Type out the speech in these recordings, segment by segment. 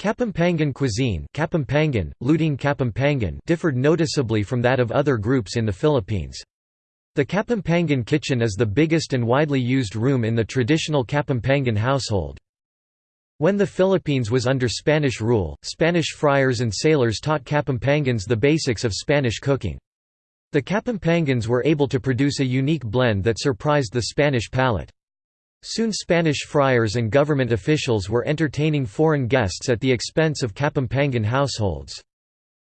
Kapampangan cuisine Kapampangan, Luting Kapampangan differed noticeably from that of other groups in the Philippines. The Kapampangan kitchen is the biggest and widely used room in the traditional Kapampangan household. When the Philippines was under Spanish rule, Spanish friars and sailors taught Kapampangans the basics of Spanish cooking. The Kapampangans were able to produce a unique blend that surprised the Spanish palate. Soon Spanish friars and government officials were entertaining foreign guests at the expense of Kapampangan households.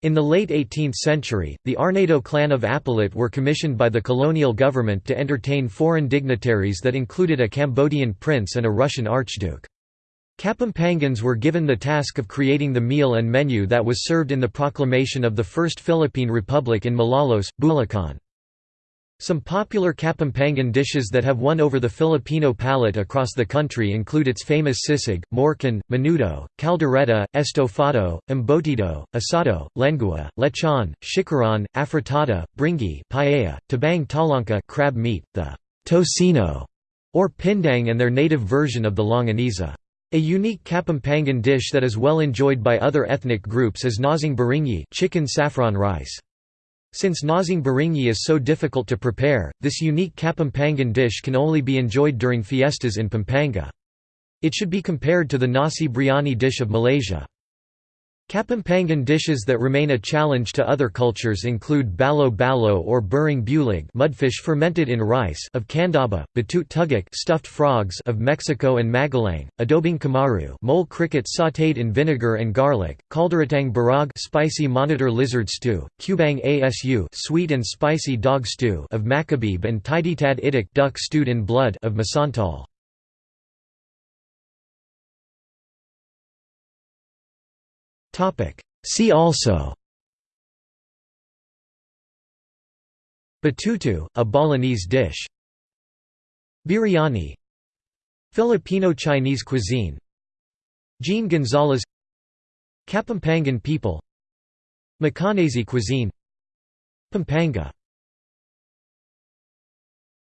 In the late 18th century, the Arnedo clan of Apalit were commissioned by the colonial government to entertain foreign dignitaries that included a Cambodian prince and a Russian archduke. Kapampangans were given the task of creating the meal and menu that was served in the proclamation of the First Philippine Republic in Malolos, Bulacan. Some popular Kapampangan dishes that have won over the Filipino palate across the country include its famous sisig, morcon, menudo, caldereta, estofado, embotido, asado, lengua, lechon, chicharon, afritada, bringhe paella, tabang talangka crab meat, the tocino, or pindang and their native version of the longaniza. A unique Kapampangan dish that is well enjoyed by other ethnic groups is nosing baringi chicken saffron rice. Since nosing baringi is so difficult to prepare, this unique Kapampangan dish can only be enjoyed during fiestas in Pampanga. It should be compared to the nasi biryani dish of Malaysia. Kapampangan dishes that remain a challenge to other cultures include balo balo or burring bulig mudfish fermented in rice of Candaba, batut tugak stuffed frogs of Mexico and Magalang, adobing kamaru mole cricket sautéed in vinegar and garlic, calderetang barag spicy monitor lizard stew, cubang asu sweet and spicy dog stew of Macabebe and tiditad itik duck stewed in blood of Masantol. See also. Betutu, a Balinese dish. Biryani. Filipino Chinese cuisine. Gene Gonzalez. Kapampangan people. Macanese cuisine. Pampanga